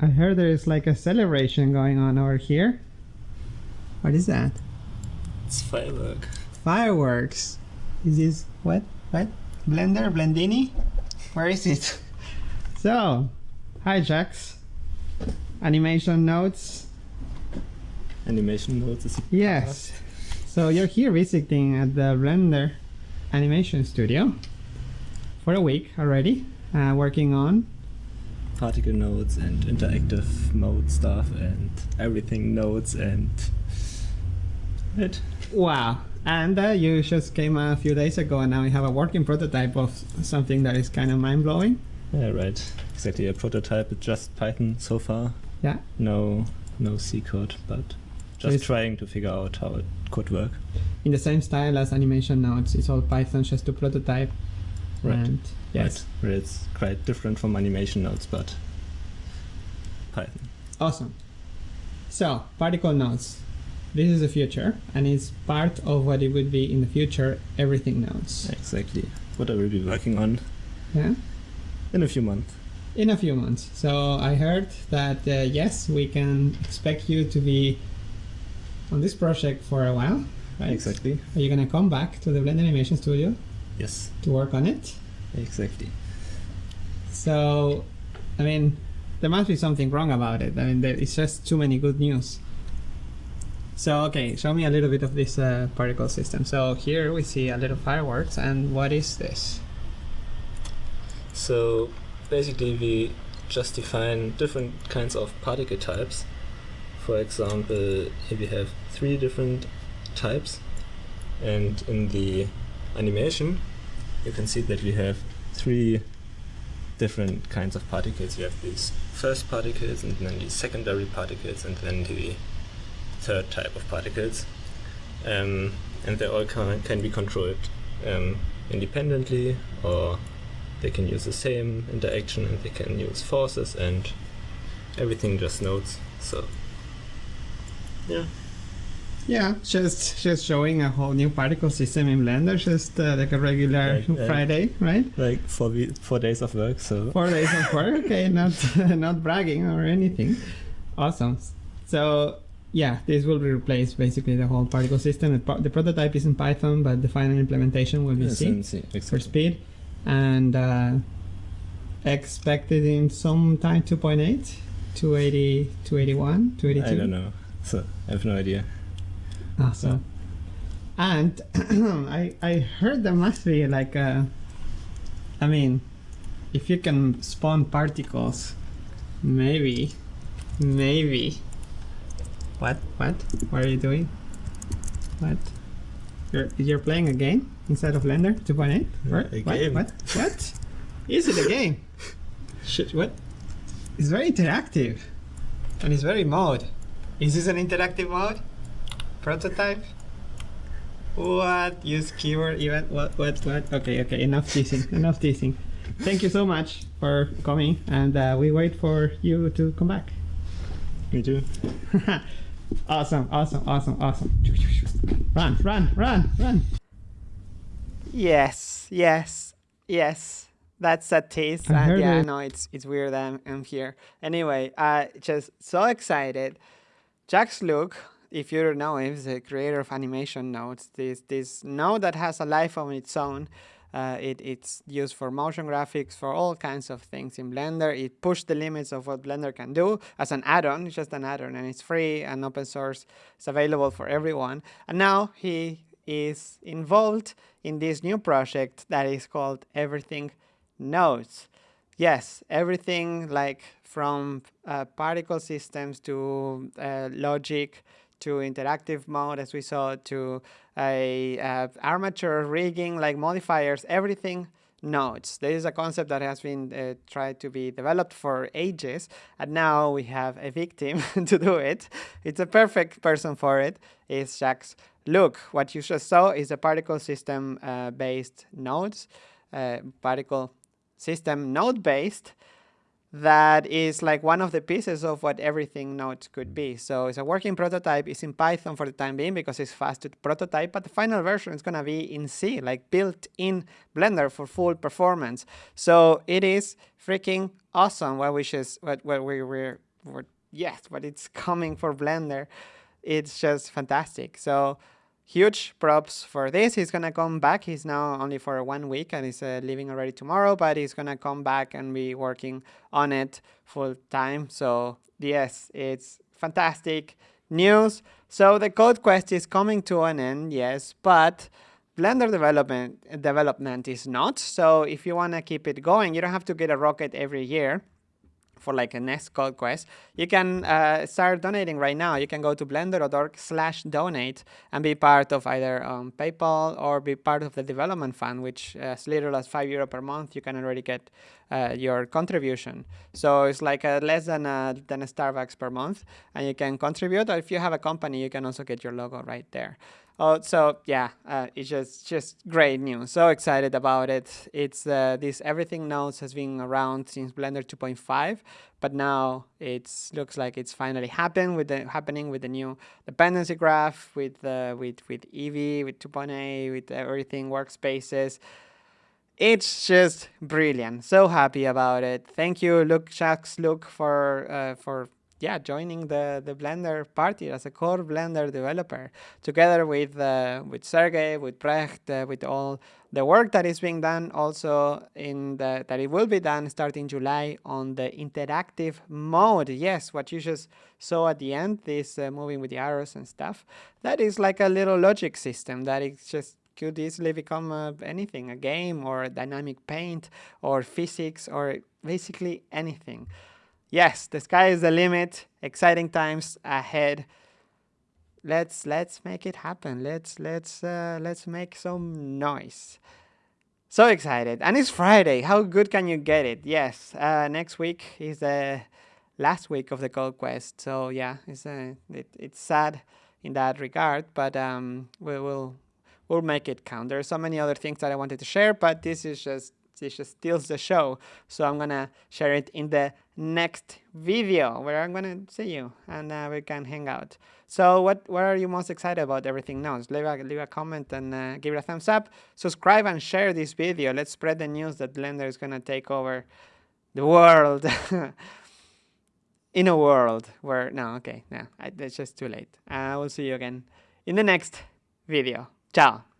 I heard there is like a celebration going on over here. What is that? It's firework. Fireworks. Is this what? What? Blender? Blendini? Where is it? So, hi Jacques. Animation notes. Animation notes is Yes. So you're here visiting at the Blender Animation Studio for a week already, uh, working on particle nodes and interactive mode stuff and everything nodes and it. Wow. And uh, you just came a few days ago and now you have a working prototype of something that is kind of mind-blowing. Yeah, right. Exactly. A prototype with just Python so far. Yeah. No, no C code, but just it's- trying to figure out how it could work. In the same style as animation nodes, it's all Python just to prototype. Right. And yes, Right. It's quite different from animation nodes, but Python. awesome. So, particle nodes. This is the future, and it's part of what it would be in the future, everything nodes. Exactly. What I will be working on Yeah? in a few months. In a few months. So, I heard that uh, yes, we can expect you to be on this project for a while, right? Exactly. Are you gonna come back to the Blender Animation Studio Yes. to work on it? Exactly. So, I mean, there must be something wrong about it. I mean, there, it's just too many good news. So, okay, show me a little bit of this uh, particle system. So here we see a little fireworks, and what is this? So basically we just define different kinds of particle types. For example, here we have three different types and in the animation you can see that we have three different kinds of particles. We have these first particles and then the secondary particles and then the third type of particles. Um, and they all can, can be controlled um, independently or they can use the same interaction and they can use forces and everything just nodes. So yeah, Yeah, just just showing a whole new particle system in Blender, just uh, like a regular Right, right. Friday, right? like four we- four days of work. So Four days of work, okay, not not bragging or anything. Awesome. So yeah, this will replace basically the whole particle system. The, the prototype is in Python, but the final implementation will be Yes, C and C, for speed, and uh, expected in some time 2.8, 280, 281, 282. I don't know. So I have no idea. Awesome. And I I heard there must be like a. I mean, if you can spawn particles, maybe, maybe. What? What? What are you doing? What? You're you're playing a game inside of Blender 2.8? Yeah, What? a What? game. What? What? Is it a game? Shit! What? It's very interactive, and it's very mode. Is this an interactive mode? Prototype? What? Use keyword event? What? What? What? Okay, okay. Enough teasing. enough teasing. Thank you so much for coming, and uh, we wait for you to come back. Me too. awesome! Awesome! Awesome! Awesome! Run! Run! Run! Run! Yes, yes, yes. That's a tease. I And yeah, it. no, it's it's weird I'm, I'm here. Anyway, uh just so excited. Jacques Lucke, if you don't know is the creator of animation nodes. This this node that has a life of its own. Uh, it, it's used for motion graphics, for all kinds of things in Blender. It pushed the limits of what Blender can do as an add-on. It's just an add-on, and it's free and open source. It's available for everyone. And now he is involved in this new project that is called Everything Nodes. Yes, everything like from uh, particle systems to uh, logic to interactive mode, as we saw, to a armature rigging, like modifiers, everything nodes. This is a concept that has been uh, tried to be developed for ages, and now we have a victim to do it. It's a perfect person for it. It's Jacques Lucke, what you just saw is a particle system uh, based nodes, uh, particle system node based that is like one of the pieces of what everything nodes could be. So it's a working prototype. It's in Python for the time being because it's fast to prototype, but the final version is going to be in C, like built in Blender for full performance. So it is freaking awesome. What we just what what we were, were yes, but it's coming for Blender. It's just fantastic. So huge props for this. He's gonna come back. He's now only for one week and he's uh, leaving already tomorrow, but he's gonna come back and be working on it full time. So yes, it's fantastic news. So the code quest is coming to an end, yes, but Blender development development is not. So if you want to keep it going, you don't have to get a rocket every year for like a next code quest, you can uh, start donating right now. You can go to blender.org slash donate and be part of either um, PayPal or be part of the development fund, which as little as five euro per month, you can already get uh, your contribution. So it's like a less than a, than a Starbucks per month and you can contribute. Or if you have a company, you can also get your logo right there. Oh, so yeah, uh, it's just just great news. So excited about it. It's uh, this everything nodes has been around since Blender 2.5, but now it looks like it's finally happened with the happening with the new dependency graph, with uh, with with Eevee, with 2.8, with everything workspaces. It's just brilliant. So happy about it. Thank you, Lucke Jacques Lucke, for uh, for yeah, joining the, the Blender party as a core Blender developer, together with uh, with Sergey, with Brecht, uh, with all the work that is being done also in the that it will be done starting July on the interactive mode. Yes, what you just saw at the end, this uh, moving with the arrows and stuff, that is like a little logic system that is just could easily become uh, anything, a game or a dynamic paint or physics or basically anything yes, the sky is the limit. Exciting times ahead. Let's let's make it happen. Let's let's uh, let's make some noise. So excited, and it's Friday. How good can you get it? Yes, uh, next week is the last week of the Code Quest. So yeah, it's uh, it, it's sad in that regard, but um, we will we'll make it count. There are so many other things that I wanted to share, but this is just this just steals the show. So I'm gonna share it in the next video where I'm gonna see you and uh, we can hang out. So what what are you most excited about everything now? Leave a, leave a comment and uh, give it a thumbs up. Subscribe and share this video. Let's spread the news that Blender is gonna take over the world. in a world where no okay no it's just too late. I uh, will see you again in the next video. Ciao.